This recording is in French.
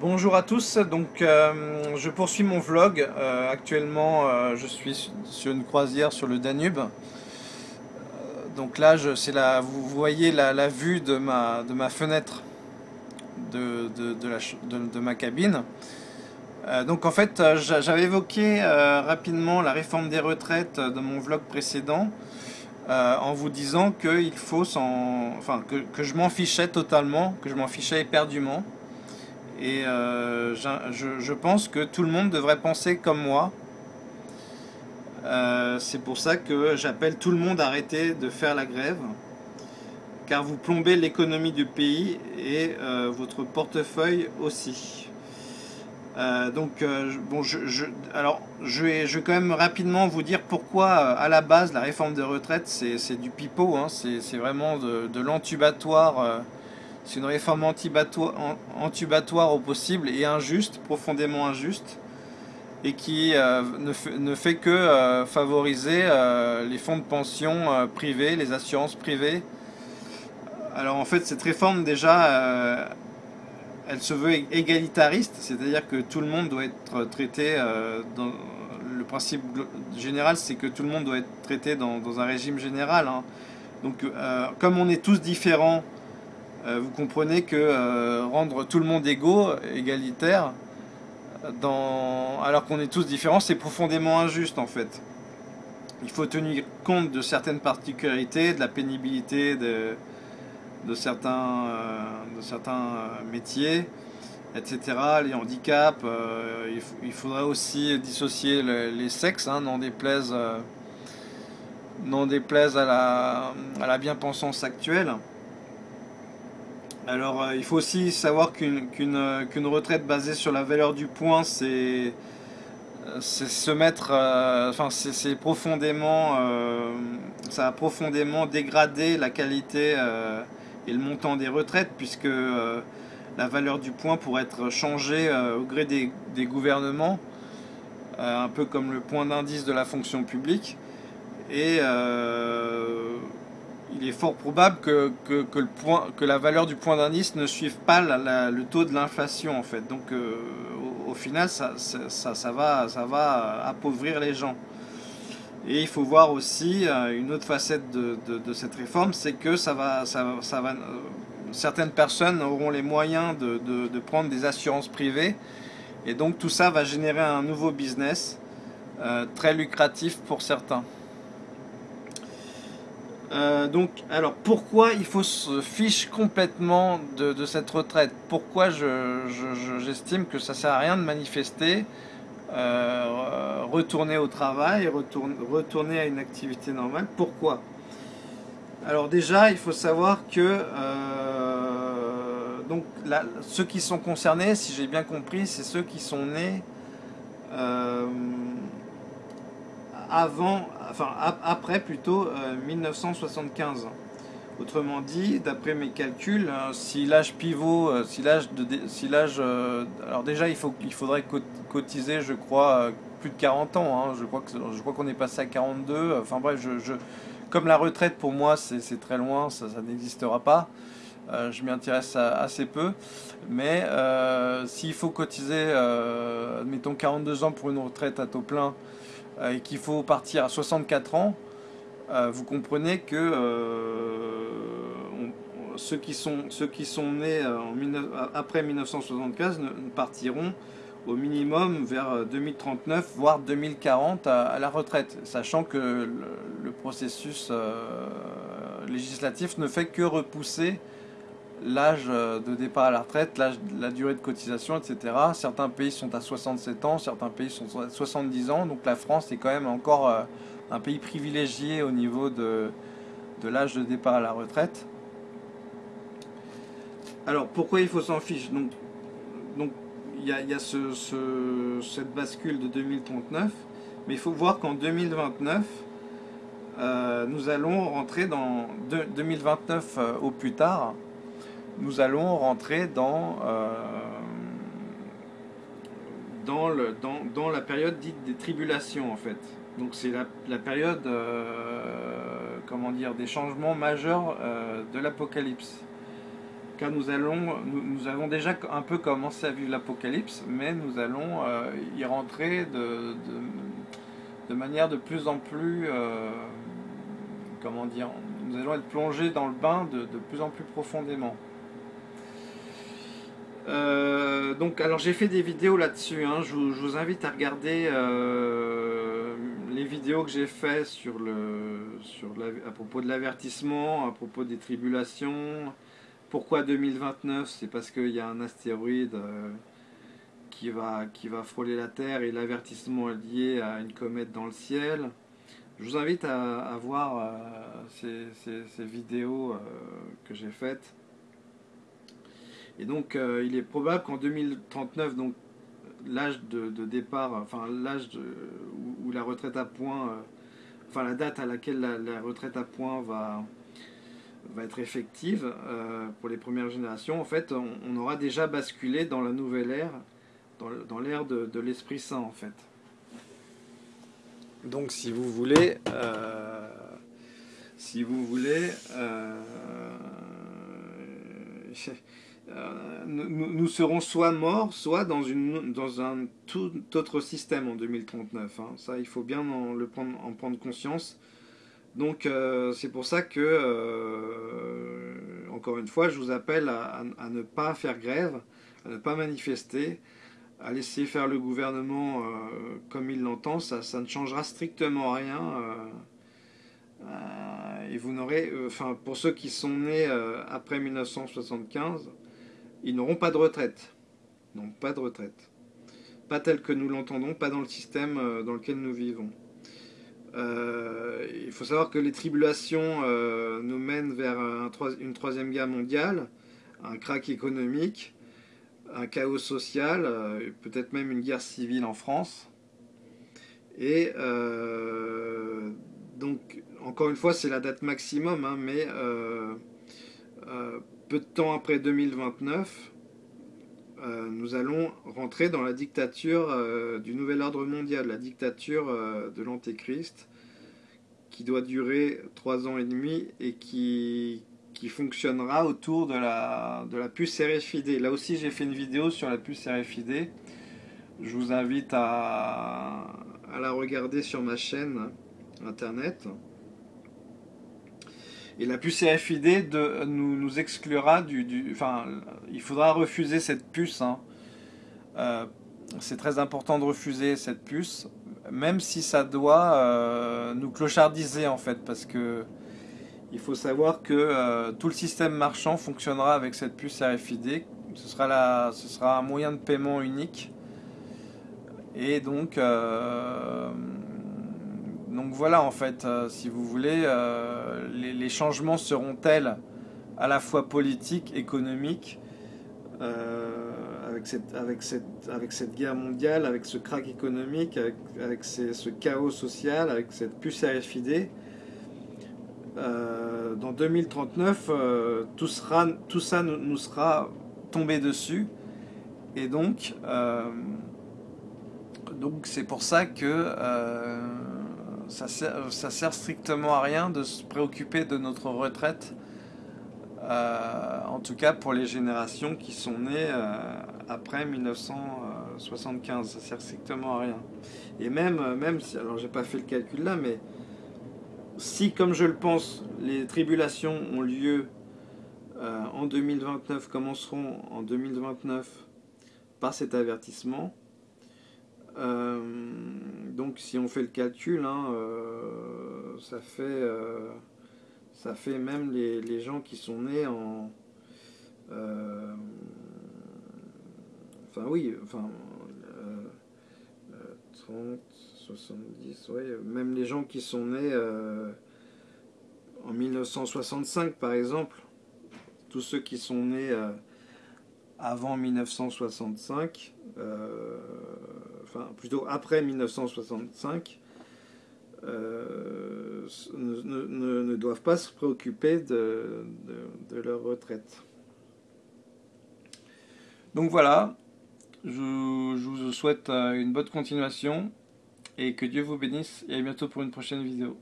Bonjour à tous, donc euh, je poursuis mon vlog. Euh, actuellement, euh, je suis sur une croisière sur le Danube. donc là, c'est la, vous voyez la, vue de ma, fenêtre de, ma cabine. donc en fait, j'avais évoqué rapidement la réforme des retraites dans mon vlog précédent. en vous disant que je m'en fichais totalement, que je m'en fichais éperdument. Et euh, je, pense que tout le monde devrait penser comme moi. Euh, c'est pour ça que j'appelle tout le monde à arrêter de faire la grève. Car vous plombez l'économie du pays et euh, votre portefeuille aussi. donc, bon, je, alors, je vais, je vais quand même rapidement vous dire pourquoi, à la base, la réforme des retraites, c'est du pipeau, hein, c'est vraiment de, de l'entubatoire c'est une réforme antubatoire au possible et injuste, profondément injuste, et qui euh, ne, fait, que euh, favoriser euh, les fonds de pension privés, les assurances privées. Alors en fait, cette réforme déjà, elle se veut égalitariste, c'est-à-dire que tout le monde doit être traité dans le principe général, c'est que tout le monde doit être traité dans, un régime général. Hein. Donc, comme on est tous différents vous comprenez que euh, rendre tout le monde égaux, égalitaire, alors qu'on est tous différents, c'est profondément injuste en fait. Il faut tenir compte de certaines particularités, de la pénibilité de, certains, euh, métiers, etc. Les handicaps, il, faudrait aussi dissocier les sexes, hein, n'en déplaise, déplaise à la, à la bien-pensance actuelle. Alors, euh, il faut aussi savoir euh, qu'une retraite basée sur la valeur du point, c'est se mettre, euh, enfin, c'est profondément, ça a profondément dégradé la qualité et le montant des retraites, puisque la valeur du point pourrait être changée au gré des, des gouvernements, un peu comme le point d'indice de la fonction publique. Et il est fort probable que, le point, que la valeur du point d'indice ne suive pas le taux de l'inflation en fait. Donc euh, au, final ça, ça, va, ça va appauvrir les gens. Et il faut voir aussi euh, une autre facette de, cette réforme, c'est que ça va, ça, va, euh, certaines personnes auront les moyens de, de, prendre des assurances privées. Et donc tout ça va générer un nouveau business très lucratif pour certains. Euh, donc, alors pourquoi il faut se fiche complètement de, cette retraite? Pourquoi j'estime que ça sert à rien de manifester, euh, retourner au travail, retourner, à une activité normale? Pourquoi? Alors déjà, il faut savoir que euh, donc ceux qui sont concernés, si j'ai bien compris, c'est ceux qui sont nés avant, enfin après plutôt 1975. Euh, Autrement dit, d'après mes calculs, euh, si l'âge pivot, euh, si l'âge alors déjà il faudrait cotiser, je crois, plus de 40 ans. Hein. je crois qu'on est passé à 42. Enfin bref, comme la retraite pour moi c'est très loin, ça, n'existera pas. je m'y intéresse assez peu. Mais s'il faut cotiser, mettons 42 ans pour une retraite à taux plein, et qu'il faut partir à 64 ans, euh, vous comprenez que euh, ceux, qui sont, ceux qui sont nés après 1975 ne, partiront au minimum vers 2039, voire 2040 à, la retraite, sachant que le, processus législatif ne fait que repousser l'âge euh, de départ à la retraite, la durée de cotisation, etc. Certains pays sont à 67 ans, certains pays sont à 70 ans. Donc la France est quand même encore euh, un pays privilégié au niveau de, de l'âge de départ à la retraite. Alors pourquoi il faut s'en fiche? Donc il y a, y a ce, cette bascule de 2039, mais il faut voir qu'en 2029, euh, nous allons rentrer dans 2029 au plus tard, nous allons rentrer dans, euh, dans, dans, la période dite des tribulations en fait. Donc c'est la, période euh, comment dire, des changements majeurs euh, de l'Apocalypse. car nous, allons, nous, avons déjà un peu commencé à vivre l'apocalypse, mais nous allons y rentrer de, de, manière de plus en plus, comment dire, nous allons être plongés dans le bain de, plus en plus profondément. Euh, donc, alors j'ai fait des vidéos là-dessus. Hein. je, vous invite à regarder les vidéos que j'ai fait sur le, sur à propos de l'avertissement, à propos des tribulations, pourquoi 2029 C'est parce qu'il y a un astéroïde euh, qui, va, qui va frôler la Terre et l'avertissement est lié à une comète dans le ciel. Je vous invite à, voir euh, ces, vidéos euh, que j'ai faites. Et donc, il est probable qu'en 2039, donc l'âge de, départ, enfin l'âge où, la retraite à point, enfin la date à laquelle la retraite à point va, va être effective euh, pour les premières générations, en fait, on, aura déjà basculé dans la nouvelle ère, dans, l'ère de, l'Esprit Saint, en fait. Donc, si vous voulez, euh, si vous voulez, euh, nous, serons soit morts, soit dans, un tout autre système en 2039. Hein. Ça, il faut bien en prendre conscience. Donc euh, c'est pour ça que, euh, encore une fois, je vous appelle à, ne pas faire grève, à ne pas manifester, à laisser faire le gouvernement comme il l'entend. Ça, ça, ne changera strictement rien. et vous n'aurez, enfin, pour ceux qui sont nés après 1975, ils n'auront pas de retraite. Non, pas de retraite. Pas tel que nous l'entendons, pas dans le système dans lequel nous vivons. Euh, il faut savoir que les tribulations euh, nous mènent vers une troisième guerre mondiale, un crack économique, un chaos social, euh, peut-être même une guerre civile en France. Et donc, encore une fois, c'est la date maximum, hein, mais peu de temps après 2029, nous allons rentrer dans la dictature du nouvel ordre mondial, la dictature de l'Antéchrist, qui doit durer trois ans et demi et qui, qui fonctionnera autour de la, de la puce RFID. Là aussi, j'ai fait une vidéo sur la puce RFID. Je vous invite à, à la regarder sur ma chaîne internet. Et la puce RFID nous, exclura du, Enfin, il faudra refuser cette puce. Hein. Euh, c'est très important de refuser cette puce, même si ça doit euh, nous clochardiser en fait, parce que il faut savoir que euh, tout le système marchand fonctionnera avec cette puce RFID. Ce sera, ce sera un moyen de paiement unique. Et donc, donc voilà en fait, si vous voulez, les, les, changements seront tels à la fois politiques, économiques, avec cette, avec, cette, avec cette guerre mondiale, avec ce crack économique, avec, ce chaos social, avec cette puce RFID, euh, dans 2039, euh, tout, sera, tout ça nous, sera tombé dessus. Et donc, euh, donc c'est pour ça que ça, sert, ça sert strictement à rien de se préoccuper de notre retraite euh, en tout cas pour les générations qui sont nées euh, après 1975, ça sert strictement à rien. Et même, euh, même si, alors j'ai pas fait le calcul là, mais si, comme je le pense, les tribulations ont lieu en 2029, commenceront en 2029 par cet avertissement, donc si on fait le calcul, hein, ça fait ça fait même les, gens qui sont nés en... Euh, enfin oui, enfin... 30, 70, ouais, même les gens qui sont nés euh, en 1965 par exemple, tous ceux qui sont nés euh, avant 1965, enfin plutôt après 1965, euh, ne, doivent pas se préoccuper de, leur retraite. Donc voilà, je, vous souhaite euh, une bonne continuation et que Dieu vous bénisse et à bientôt pour une prochaine vidéo.